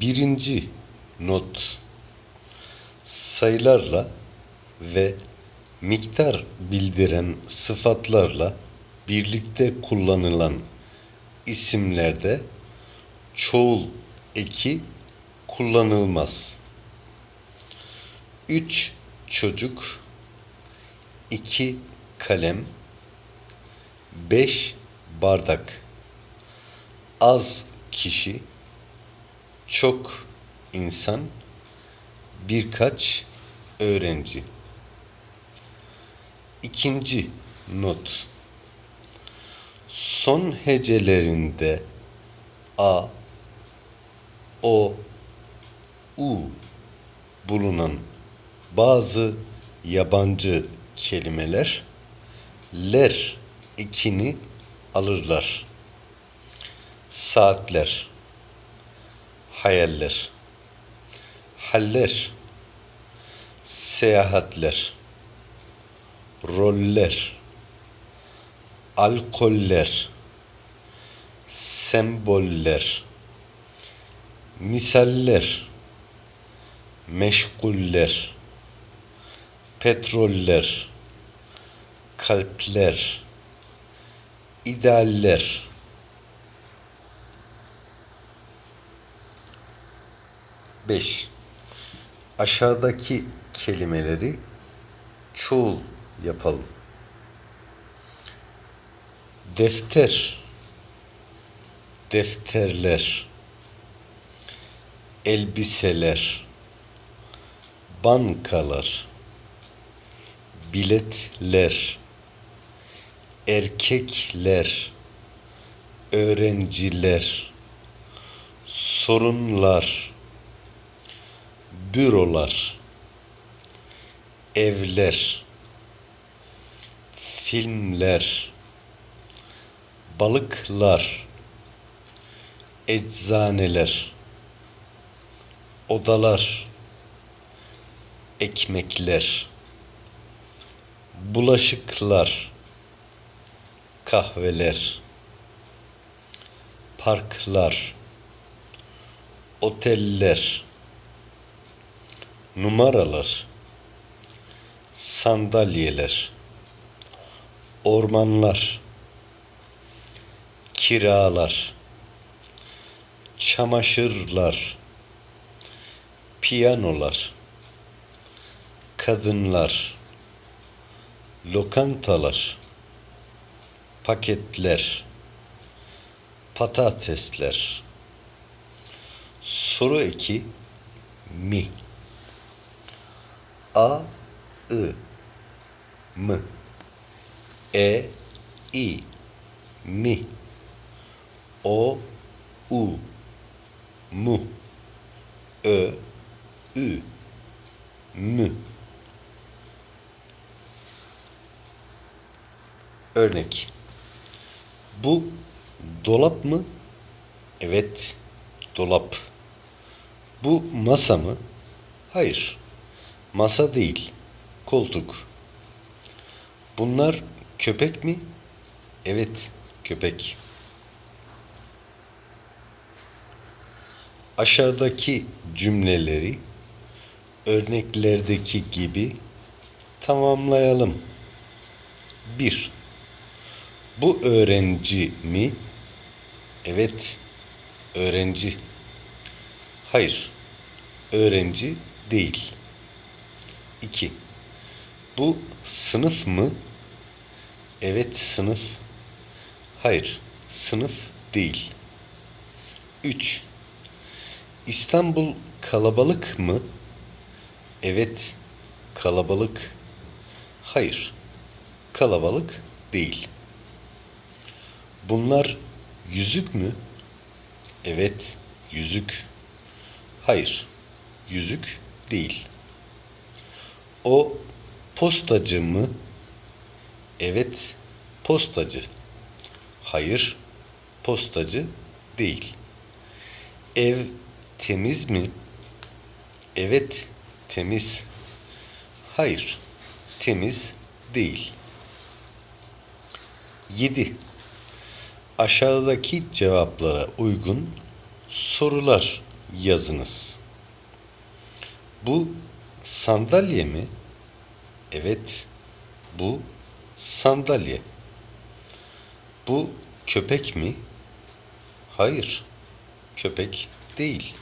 Birinci not sayılarla ve miktar bildiren sıfatlarla birlikte kullanılan isimlerde çoğul eki kullanılmaz. Üç çocuk, iki kalem, beş bardak, az kişi, çok insan, birkaç öğrenci. İkinci not. Son hecelerinde a, o, u bulunan bazı yabancı kelimeler ler ekini alırlar. Saatler, hayaller, haller, seyahatler, roller, alkoller, semboller, misaller, meşguller, petroller, kalpler, idealler. Beş. Aşağıdaki kelimeleri çoğul yapalım. Defter, defterler, elbiseler, bankalar, biletler, erkekler, öğrenciler, sorunlar, bürolar, evler, filmler, balıklar, eczaneler, odalar, ekmekler, bulaşıklar, kahveler, parklar, oteller, numaralar, sandalyeler, ormanlar, kiralar, çamaşırlar, piyanolar, kadınlar, lokantalar, paketler, patatesler. Soru eki mi. A, I, M, E, I, mi. O, U, mu. Ö, Ü, mü. Örnek. Bu dolap mı? Evet, dolap. Bu masa mı? Hayır. Masa değil. Koltuk. Bunlar köpek mi? Evet, köpek. Aşağıdaki cümleleri örneklerdeki gibi tamamlayalım. 1. Bu öğrenci mi? Evet, öğrenci. Hayır, öğrenci değil. 2. Bu sınıf mı? Evet, sınıf. Hayır, sınıf değil. 3. İstanbul kalabalık mı? Evet, kalabalık. Hayır, kalabalık değil. Bunlar yüzük mü? Evet, yüzük. Hayır, yüzük değil. O postacı mı? Evet, postacı. Hayır, postacı değil. Ev temiz mi? Evet, temiz. Hayır, temiz değil. 7. Aşağıdaki cevaplara uygun sorular yazınız. Bu sandalye mi? Evet, bu sandalye. Bu köpek mi? Hayır, köpek değil.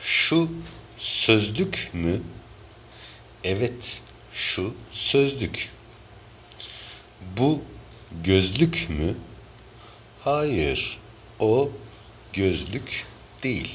Şu sözlük mü? Evet, şu sözlük. Bu gözlük mü? Hayır, o gözlük değil.